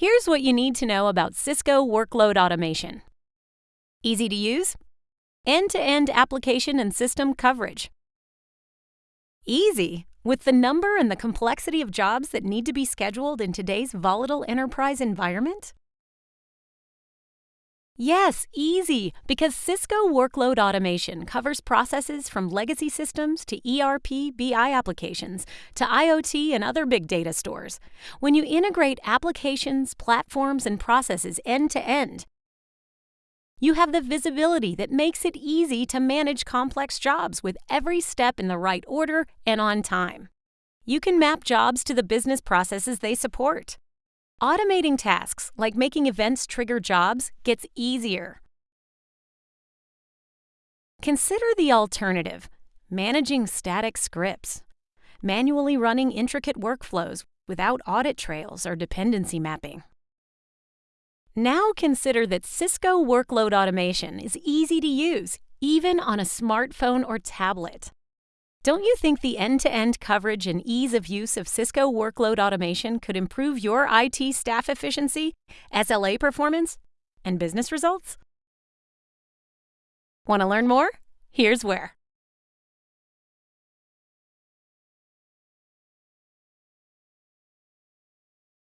Here's what you need to know about Cisco Workload Automation. Easy to use, end-to-end application and system coverage. Easy, with the number and the complexity of jobs that need to be scheduled in today's volatile enterprise environment? Yes, easy, because Cisco Workload Automation covers processes from legacy systems to ERP BI applications to IoT and other big data stores. When you integrate applications, platforms, and processes end to end, you have the visibility that makes it easy to manage complex jobs with every step in the right order and on time. You can map jobs to the business processes they support. Automating tasks, like making events trigger jobs, gets easier. Consider the alternative, managing static scripts, manually running intricate workflows without audit trails or dependency mapping. Now consider that Cisco Workload Automation is easy to use, even on a smartphone or tablet. Don't you think the end-to-end coverage and ease of use of Cisco Workload Automation could improve your IT staff efficiency, SLA performance, and business results? Want to learn more? Here's where.